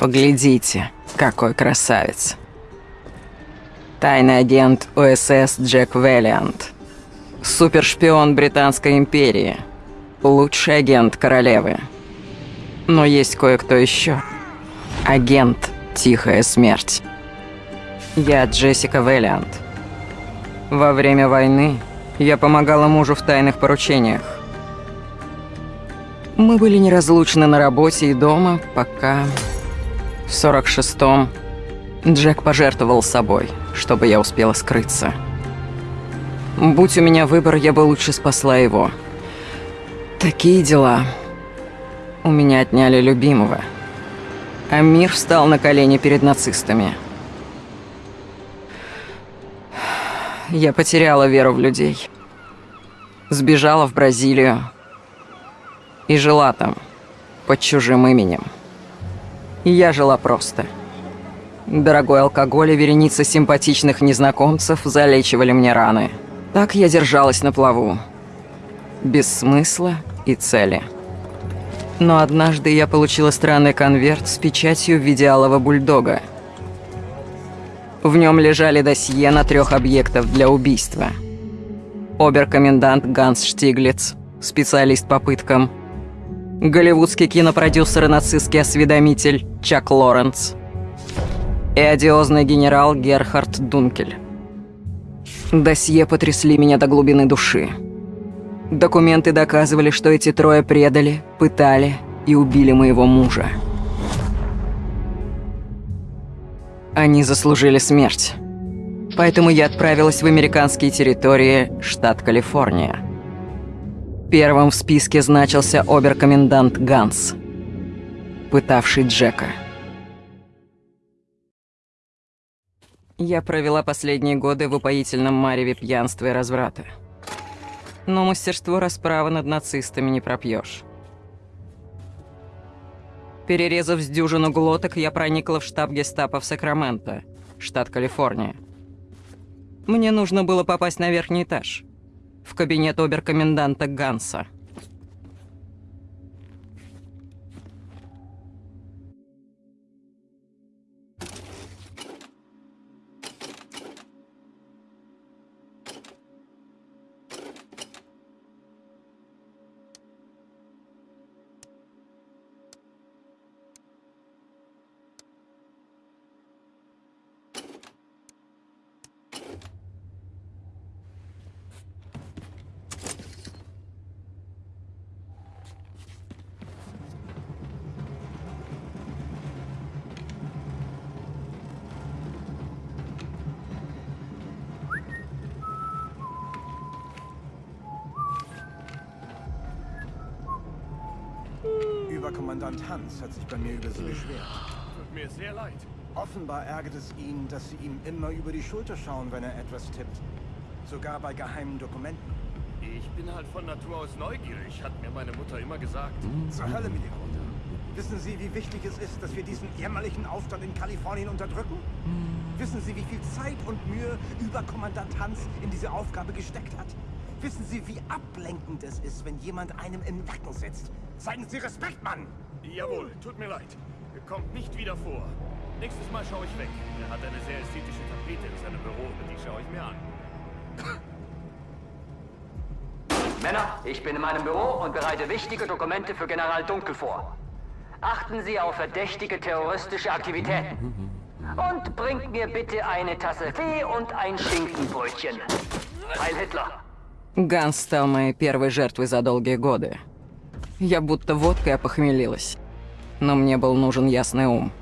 Поглядите, какой красавец. Тайный агент ОСС Джек Веллиант. Супершпион Британской империи. Лучший агент королевы. Но есть кое-кто еще. Агент Тихая Смерть. Я Джессика Веллиант. Во время войны я помогала мужу в тайных поручениях. Мы были неразлучны на работе и дома, пока... В 46-м Джек пожертвовал собой, чтобы я успела скрыться. Будь у меня выбор, я бы лучше спасла его. Такие дела. У меня отняли любимого. А мир встал на колени перед нацистами. Я потеряла веру в людей. Сбежала в Бразилию. И жила там, под чужим именем. Я жила просто. Дорогой алкоголь и вереница симпатичных незнакомцев залечивали мне раны. Так я держалась на плаву. Без смысла и цели. Но однажды я получила странный конверт с печатью в виде алого бульдога. В нем лежали досье на трех объектов для убийства. Оберкомендант Ганс Штиглиц, специалист по пыткам. Голливудский кинопродюсер и нацистский осведомитель Чак Лоренс. И одиозный генерал Герхард Дункель. Досье потрясли меня до глубины души. Документы доказывали, что эти трое предали, пытали и убили моего мужа. Они заслужили смерть. Поэтому я отправилась в американские территории, штат Калифорния. Первым в списке значился оберкомендант Ганс, пытавший Джека. Я провела последние годы в упоительном мареве пьянства и разврата. Но мастерство расправы над нацистами не пропьешь. Перерезав с дюжину глоток, я проникла в штаб гестапо в Сакраменто, штат Калифорния. Мне нужно было попасть на верхний этаж, в кабинет оберкоменданта Ганса. Oberkommandant Hans hat sich bei mir über Sie beschwert. Tut mir sehr leid. Offenbar ärgert es ihn, dass Sie ihm immer über die Schulter schauen, wenn er etwas tippt. Sogar bei geheimen Dokumenten. Ich bin halt von Natur aus neugierig, hat mir meine Mutter immer gesagt. Zur Hölle mit Ihrer Mutter. Wissen Sie, wie wichtig es ist, dass wir diesen jämmerlichen Aufstand in Kalifornien unterdrücken? Wissen Sie, wie viel Zeit und Mühe Überkommandant Hans in diese Aufgabe gesteckt hat? Wissen Sie, wie ablenkend es ist, wenn jemand einem im Nacken sitzt? Zeigen Sie Respekt, Mann! Jawohl, tut mir leid. Kommt nicht wieder vor. Nächstes Mal schaue ich weg. Er hat eine sehr ästhetische Tapete in seinem Büro und die schaue ich mir an. Männer, ich bin in meinem Büro und bereite wichtige Dokumente für General Dunkel vor. Achten Sie auf verdächtige terroristische Aktivitäten. Und bringt mir bitte eine Tasse Tee und ein Schinkenbrötchen. Heil Hitler! Ганс стал моей первой жертвой за долгие годы. Я будто водкой опохмелилась. Но мне был нужен ясный ум.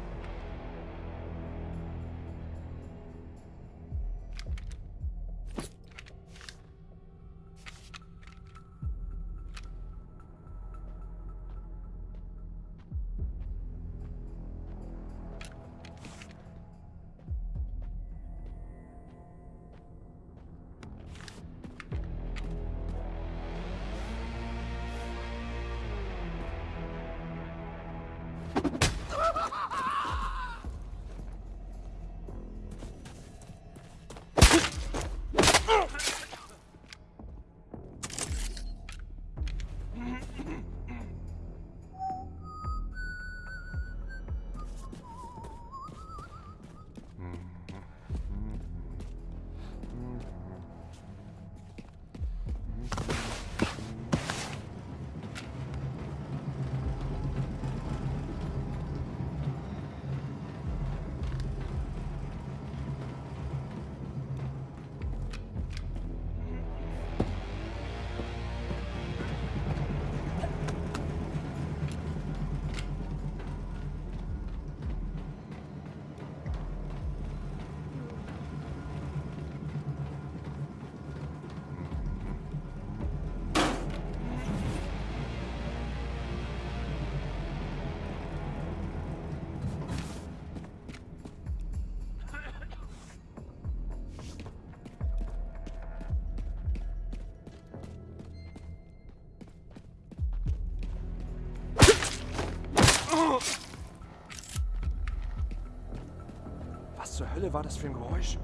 War das für ein Geräusch?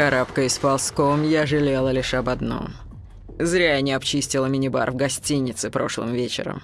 Карабкаясь ползком, я жалела лишь об одном. Зря я не обчистила мини-бар в гостинице прошлым вечером.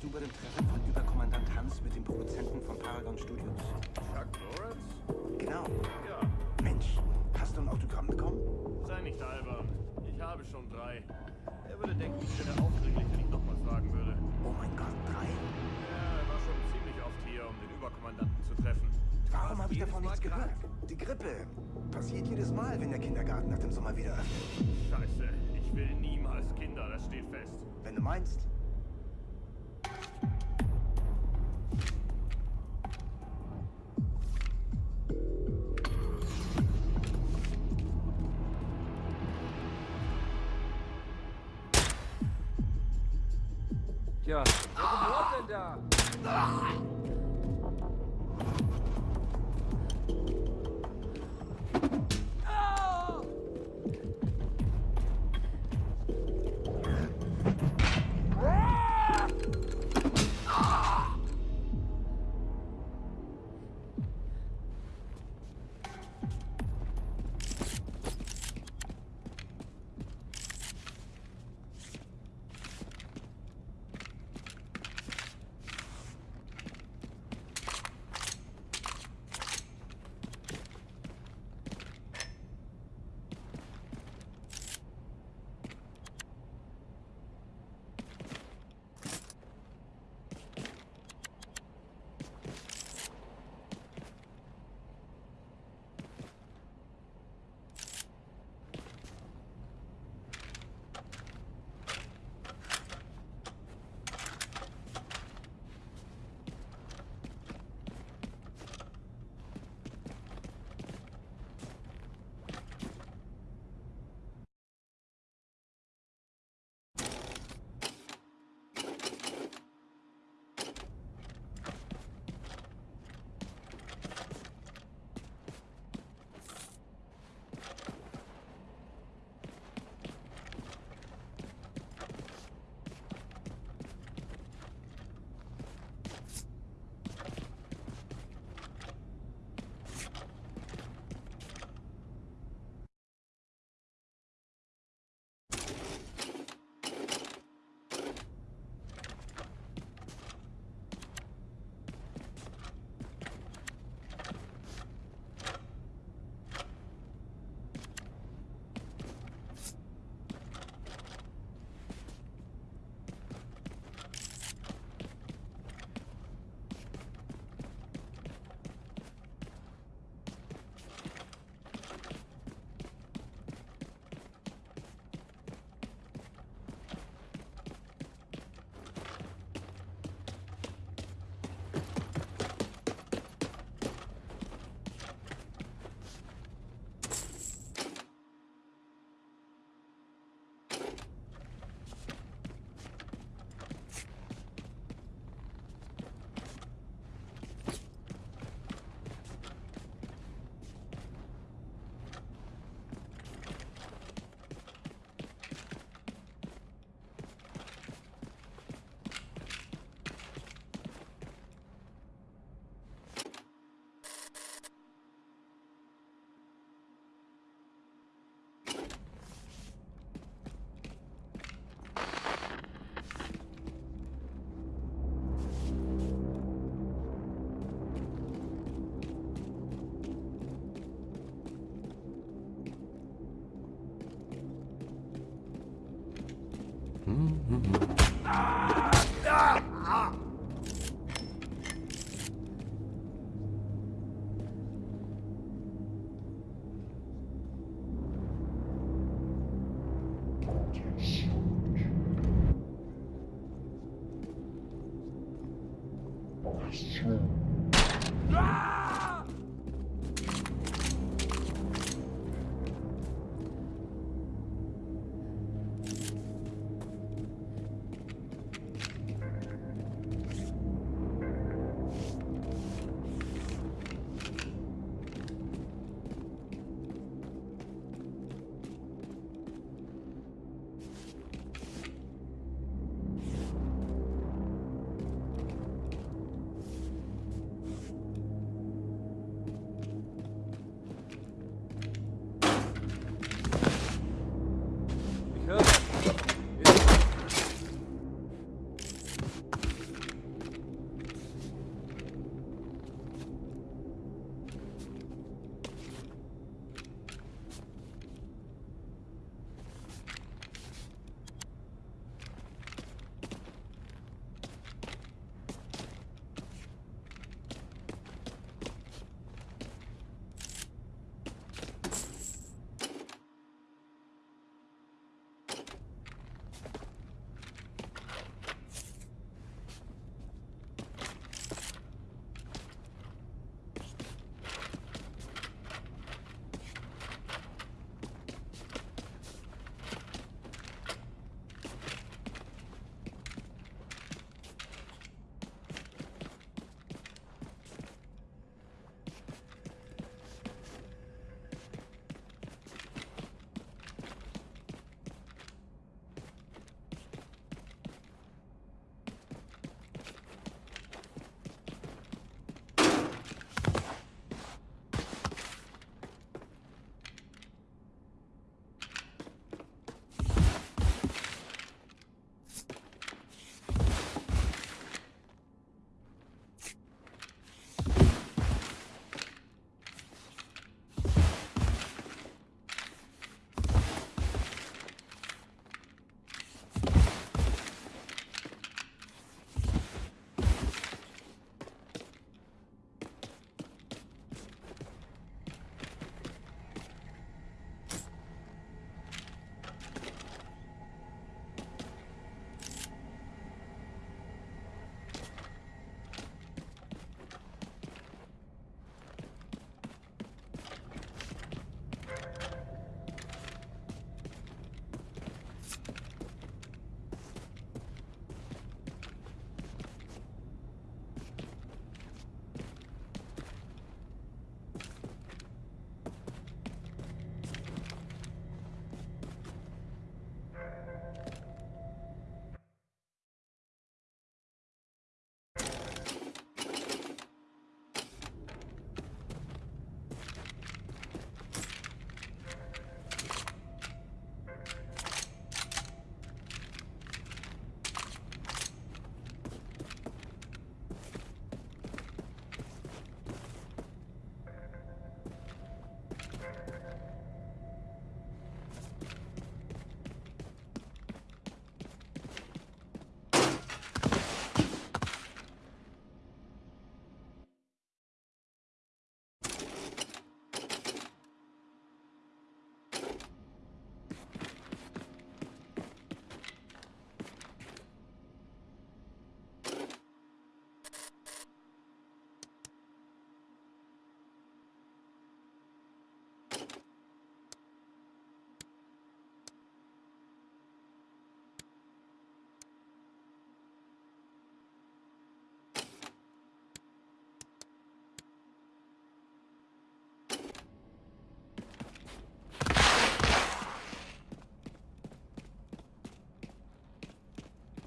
Du bei dem Treffen von Überkommandant Hans mit dem Produzenten von Paragon Studios? Chuck Lawrence? Genau. Ja, Mensch, hast du ein Autogramm bekommen? sei nicht albern. Ich habe schon drei. Er würde denken, ich wäre aufdringlich, wenn ich nochmal fragen würde. Oh mein Gott, drei? Ja, er war schon ziemlich oft hier, um den Überkommandanten zu treffen. Warum habe ich davon nichts gehört? Die Grippe. Passiert jedes Mal, wenn der Kindergarten nach dem Sommer wieder öffnet. Scheiße, ich will niemals Kinder, das steht fest. Wenn du meinst. Mm-hmm.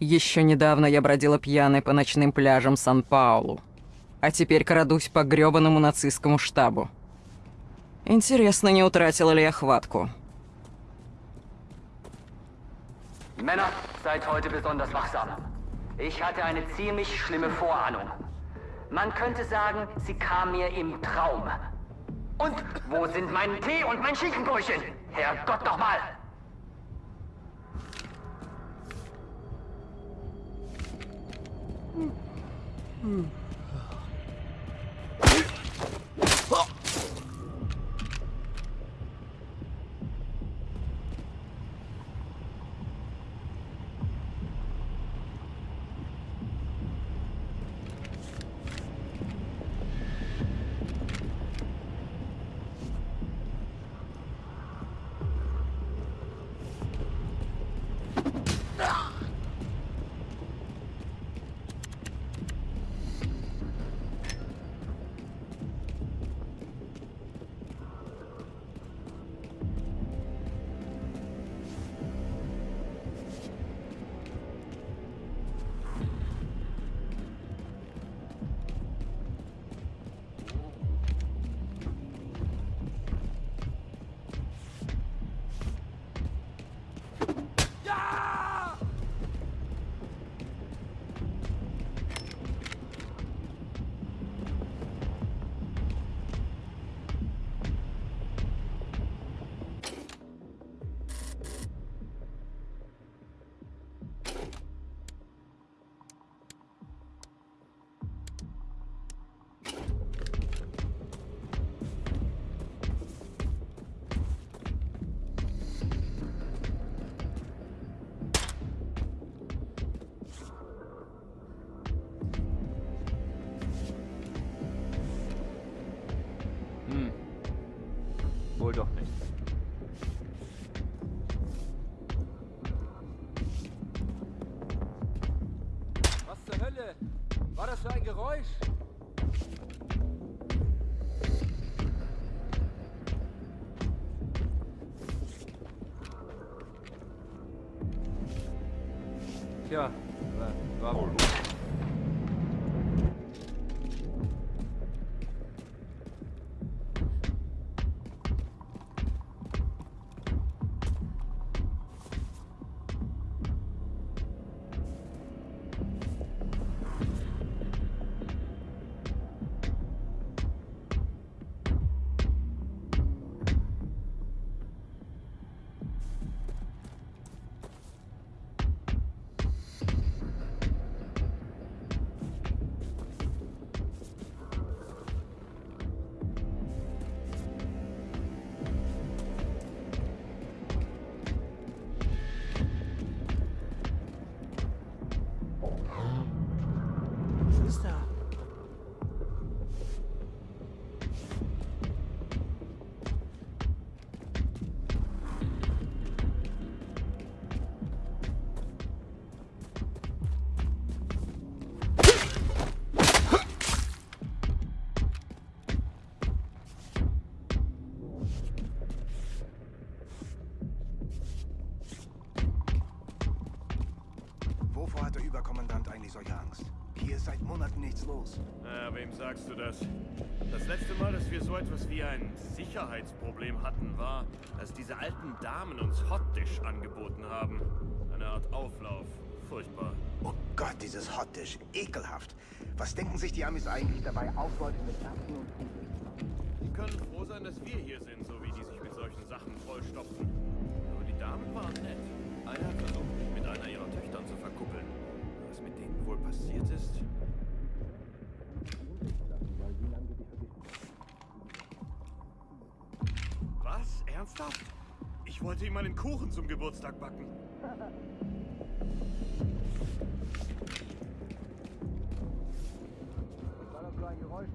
Еще недавно я бродила пьяной по ночным пляжам Сан-Паулу. А теперь крадусь по грёбаному нацистскому штабу. Интересно, не утратила ли я хватку. Männer, seid heute besonders wachsam. Ich hatte eine ziemlich schlimme Vorahnung. Man könnte sagen, sie kam mir im Traum. Und wo sind mein Tee und mein Schinkenbrötchen? Herrgott nochmal! Mm. Mal, dass wir so etwas wie ein Sicherheitsproblem hatten, war, als diese alten Damen uns Hotdish angeboten haben. Eine Art Auflauf. Furchtbar. Oh Gott, dieses Hotdish. Ekelhaft. Was denken sich die Amis eigentlich dabei, Ausbeute mit Erbsen und Kuchen? Die können froh sein, dass wir hier sind, so wie die sich mit solchen Sachen vollstopfen. Aber die Damen waren nett. Einer hat versucht, mich mit einer ihrer Töchtern zu verkuppeln. Was mit denen wohl passiert ist? Ernsthaft? Ich wollte ihm einen Kuchen zum Geburtstag backen. War das für ein Geräusch?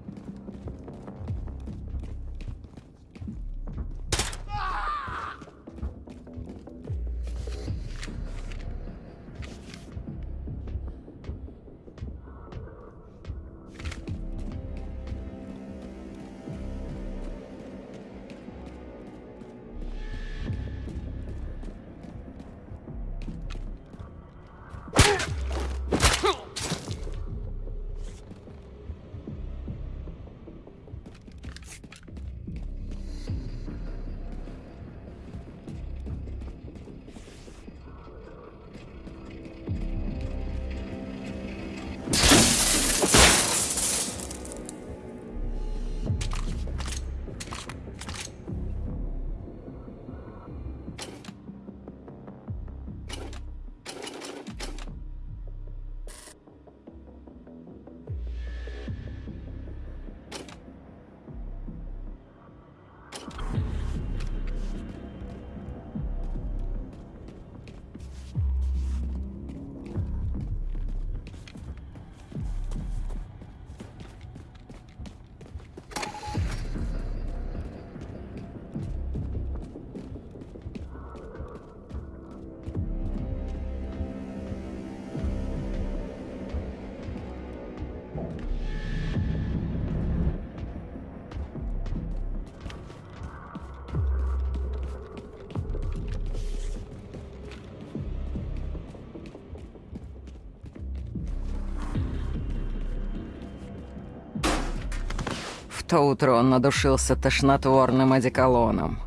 То утро он надушился тошнотворным одеколоном.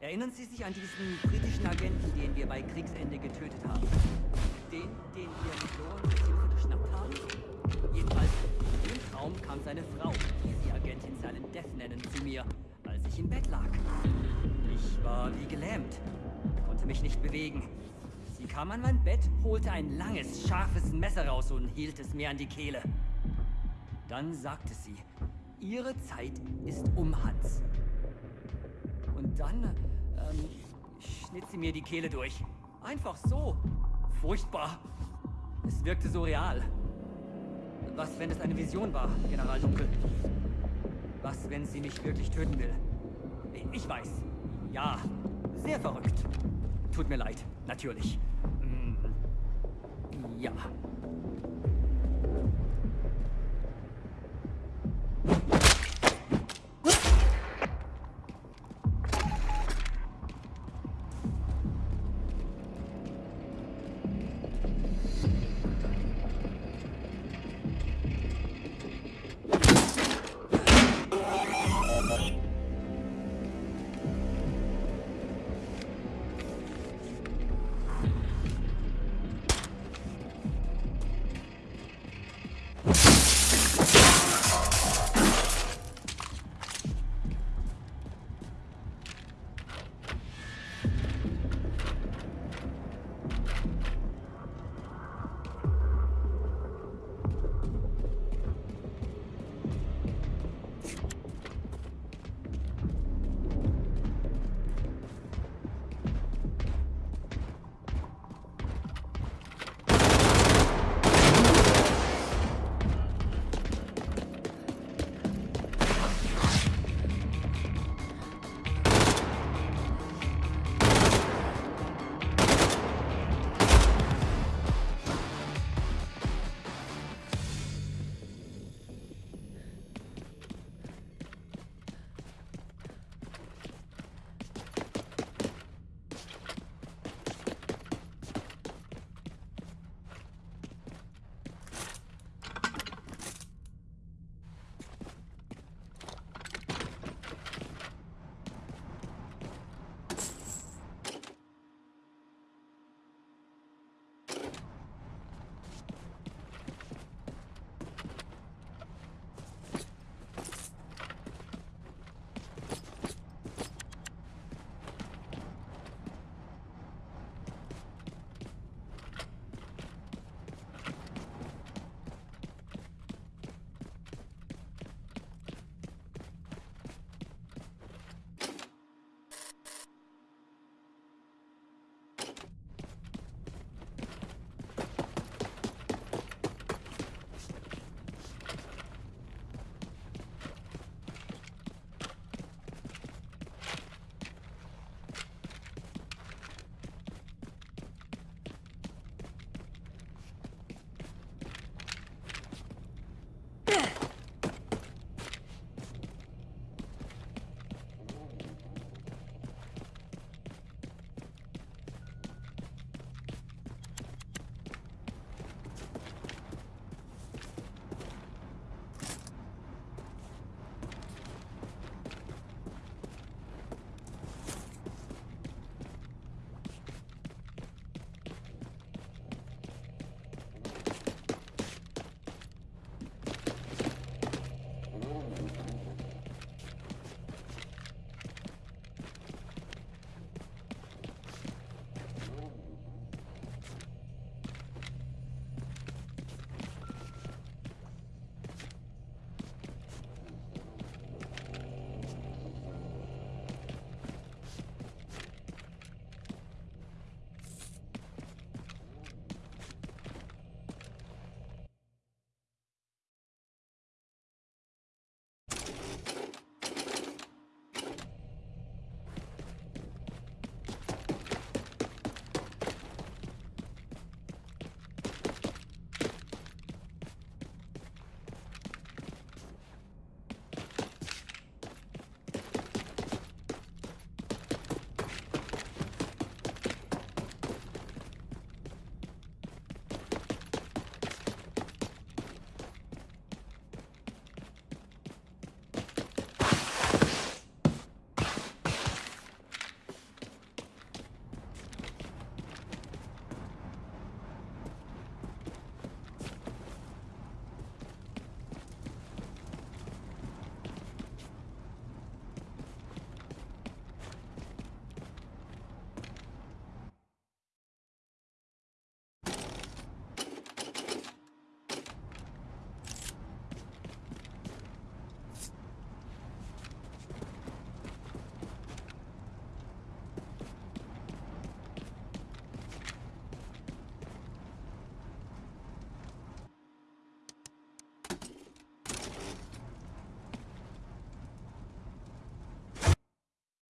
Erinnern Sie sich an diesen britischen Agenten, den wir bei Kriegsende getötet haben? Kam an mein Bett, holte ein langes, scharfes Messer raus und hielt es mir an die Kehle. Dann sagte sie, ihre Zeit ist um, Hans. Und dann ähm, schnitt sie mir die Kehle durch. Einfach so. Furchtbar. Es wirkte so real. Was, wenn es eine Vision war, General Dunkel? Was, wenn sie mich wirklich töten will? Ich weiß. Ja, sehr verrückt. Tut mir leid, natürlich. 呀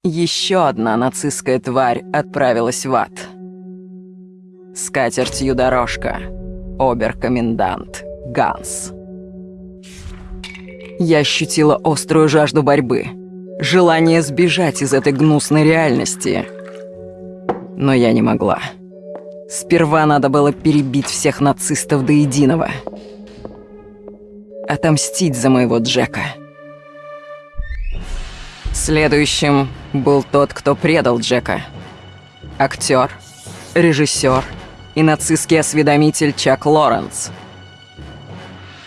еще одна нацистская тварь отправилась в ад. С катертью дорожка. Оберкомендант Ганс. Я ощутила острую жажду борьбы. Желание сбежать из этой гнусной реальности. Но я не могла. Сперва надо было перебить всех нацистов до единого. Отомстить за моего Джека. Следующим был тот, кто предал Джека. Актер, режиссер и нацистский осведомитель Чак Лоренс.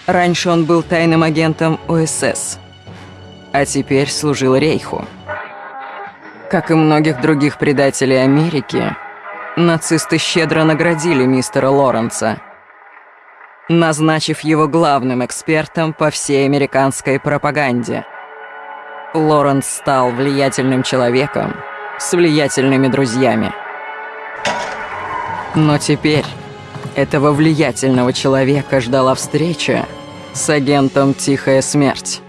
Раньше он был тайным агентом ОСС, а теперь служил Рейху. Как и многих других предателей Америки, нацисты щедро наградили мистера Лоренса, назначив его главным экспертом по всей американской пропаганде – Лоренс стал влиятельным человеком с влиятельными друзьями. Но теперь этого влиятельного человека ждала встреча с агентом «Тихая смерть».